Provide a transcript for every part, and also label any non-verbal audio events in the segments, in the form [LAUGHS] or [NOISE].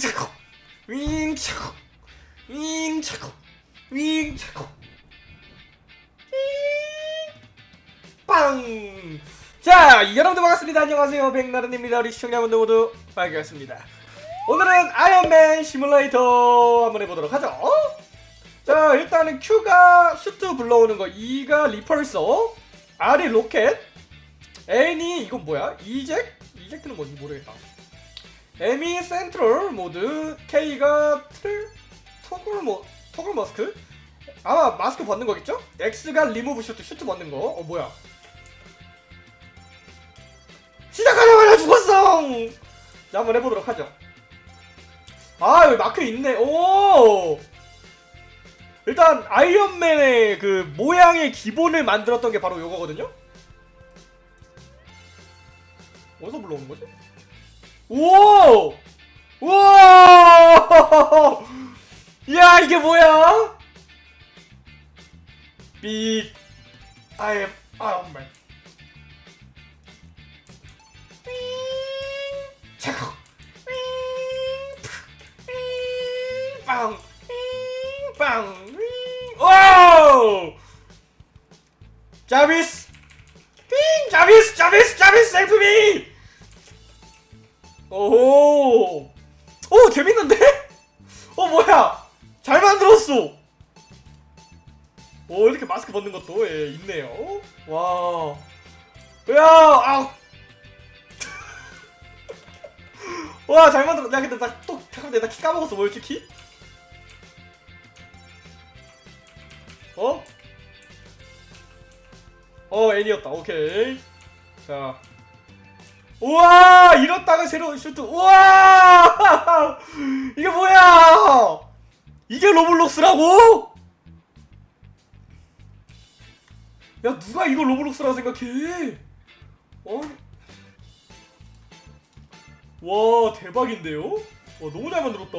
차고 윙 차고 윙 차고 윙 차고 빵! 자, 여러분들 반갑습니다. 안녕하세요. 백나른입니다. 우리 시청자분들 모두 반갑습니다. 오늘은 아이언맨 시뮬레이터 한번 해보도록 하죠. 자, 일단은 Q가 슈트 불러오는 거, E가 repulsor, R이 로켓, N이 이건 뭐야? eject? eject는 뭔지 모르겠다. M이 sentry 모드, K가 트를 toggle 모 toggle 마스크? 아마 마스크 벗는 거겠죠? X가 리무브 슈트 슈트 벗는 거. 어 뭐야? 시작하자마자 죽었어. 자 한번 해보도록 하죠. 아 여기 마크 있네. 오. 일단 아이언맨의 그 모양의 기본을 만들었던 게 바로 요거거든요. 어디서 불러오는 거지? 오! 우와! [LAUGHS] 야 이게 뭐야? 빅 I am Iron Man 차고 빵! 빵! 오! 자비스! 빙! 자비스! 자비스! 자비스! 헬프미! 오! 오 재밌는데? 어 뭐야? 잘 만들었어. 오 이렇게 마스크 벗는 것도 예, 있네요. 와. 야, 아. [LAUGHS] 와, 잘 만들었. 야, 근데 나 또 잠깐 나키 까먹었어. 뭐였지 키? 어? 어, N이었다. 오케이. 자. 우와! 이렇다가 새로운 슈트. 우와! 이게 뭐야! 이게 로블록스라고? 야, 누가 이걸 로블록스라고 생각해? 어? 와, 대박인데요? 와, 너무 잘 만들었다.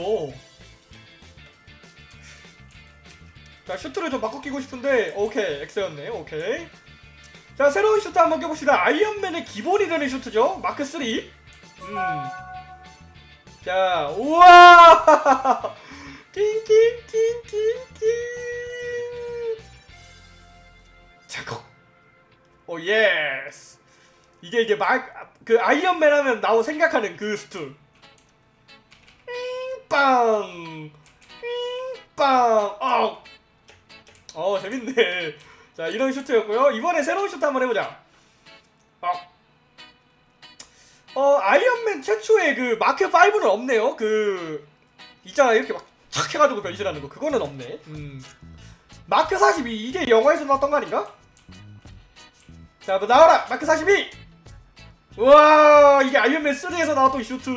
자, 슈트를 좀 바꿔 끼고 싶은데, 오케이, X였네, 오케이. 자, 새로운 슈트 한번 껴봅시다. 아이언맨의 기본이 되는 슈트죠. 마크 3. 음. 자, 우와! [LAUGHS] 띵띵띵띵띵. 자고. oh yes. 이게 이게 막그 아이언맨 하면 나오 생각하는 그 슈트. 빵. 빵. 어. 어, 재밌네. 자 이런 슈트였고요. 이번에 새로운 슈트 한번 해보자. 어, 어 아이언맨 최초의 그 마크 5는 없네요. 그 있잖아 이렇게 막 착 해가지고 변신하는 거. 그거는 없네. 음. 마크 42 이게 영화에서 나왔던 거 아닌가? 자뭐 나와라. 마크 42 우와 이게 아이언맨 3에서 나왔던 슈트.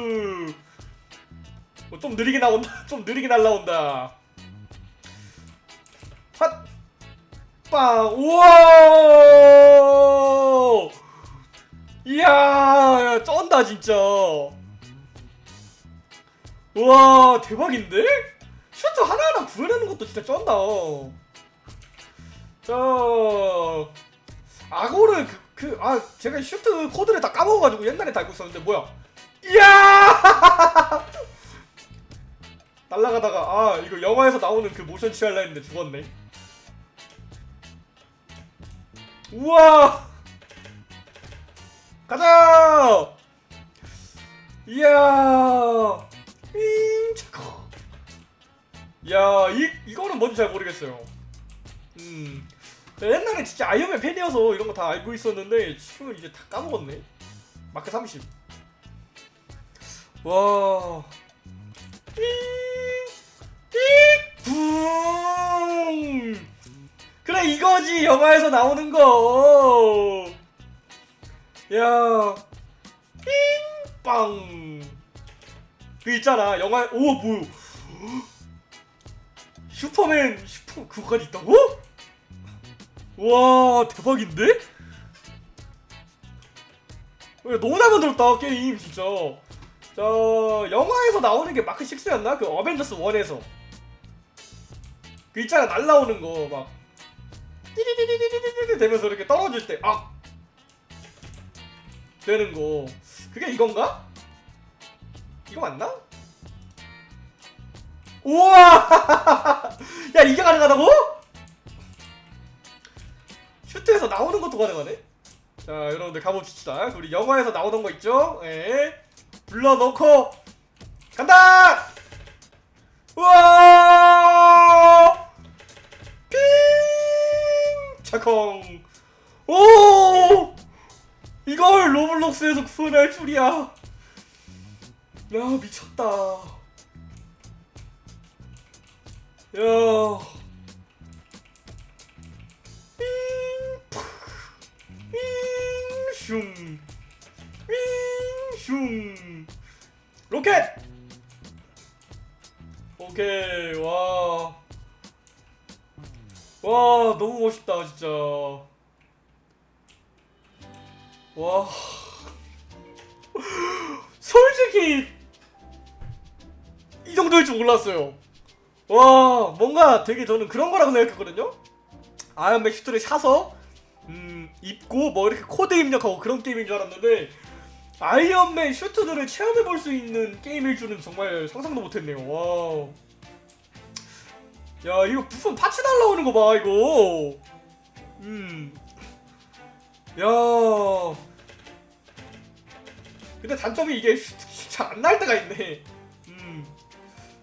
뭐, 좀 느리게 나온다. [LAUGHS] 좀 느리게 날라온다. 핫 빵! 우와! 이야, 쩐다 진짜. 우와, 대박인데? 슈트 하나하나 구해내는 것도 진짜 쩐다. 자, 아고를 그, 그, 아, 제가 슈트 코드를 다 까먹어가지고 옛날에 달고 있었는데 뭐야? 이야! [LAUGHS] 날라가다가 아 이거 영화에서 나오는 그 모션 취할라 했는데 죽었네. 우와! 가자! 이야! 윙! 차고. 야, 이, 이거는 뭔지 잘 모르겠어요. 음. 옛날에 진짜 아이언맨 팬이어서 이런 거 다 알고 있었는데, 지금은 이제 다 까먹었네. 마크 30. 와. 띵! 띵! 붕! 이거지 영화에서 나오는 거. 야, 띵빵. 그 있잖아 영화 오 뭐. 슈퍼맨 슈퍼 그거까지 있다고? 와 대박인데? 너무 잘 만들었다 게임 진짜. 자 영화에서 나오는 게 마크 6였나? 그 어벤져스 1에서 그 있잖아 날라오는 거막 띠리디디디디디 되면서 이렇게 떨어질 때 아! 되는 거 그게 이건가? 이거 맞나? 우와! [LAUGHS] 야 이게 가능하다고? 슈트에서 나오는 것도 가능하네? 자 여러분들 가봅시다 우리 영화에서 나오던 거 있죠? 예 불러놓고 간다! 우와! 콩 오! 이걸 로블록스에서 구현할 줄이야 야 미쳤다 야 삥! 푸! 삥! 슝! 삥! 슝! 로켓! 오케이 와. 와 너무 멋있다 진짜. 와. [LAUGHS] 솔직히 이 정도일 줄 몰랐어요. 와 뭔가 되게 저는 그런 거라고 생각했거든요. 아이언맨 슈트를 사서 음 입고 뭐 이렇게 코드 입력하고 그런 게임인 줄 알았는데 아이언맨 슈트들을 체험해 볼 수 있는 게임일 줄은 정말 상상도 못했네요. 와. 야 이거 부품 파츠 날라오는 거 봐 이거. 음. 야. 근데 단점이 이게 [LAUGHS] 잘 안 날 때가 있네. 음.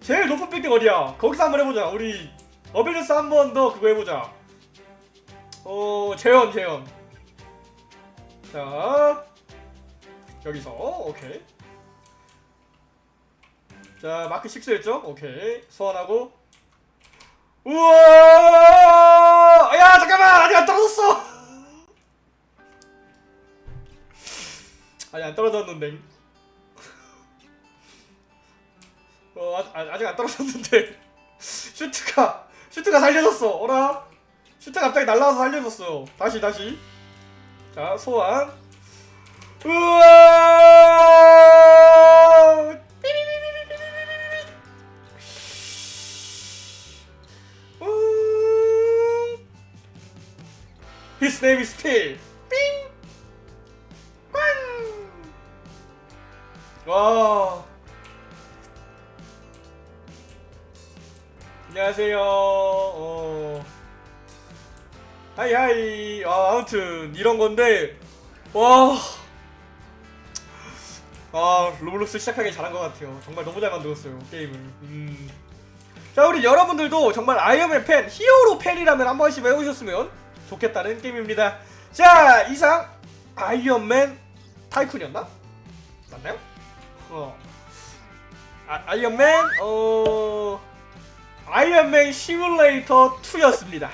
제일 높은 빌딩 어디야? 거기서 한번 해보자. 우리 어벤져스 한 번 더 그거 해보자. 어 재현 재현. 자. 여기서 오케이 자 마크 6였죠? 오케이 소환하고 우와! 야 잠깐만! 아직 안 떨어졌어! 아니 안 떨어졌는데. 어 아, 아, 아직 안 떨어졌는데. 슈트가 슈트가 살려줬어. 어라? 슈트 갑자기 날라와서 살려줬어. 다시 다시. 자 소환. 우와! His name is Phil. 삥. 꽝. 와. 안녕하세요. 어. hi hi. 아, 아무튼 이런 건데 와. 아 로블록스 시작하기 잘한 것 같아요. 정말 너무 잘 만들었어요 게임을. 음. 자 우리 여러분들도 정말 아이언맨 팬, 히어로 팬이라면 한 번씩 해보셨으면 좋겠다는 게임입니다. 자 이상 아이언맨 타이쿤이었나? 맞나요? 어. 아, 아이언맨 어 아이언맨 시뮬레이터 2였습니다.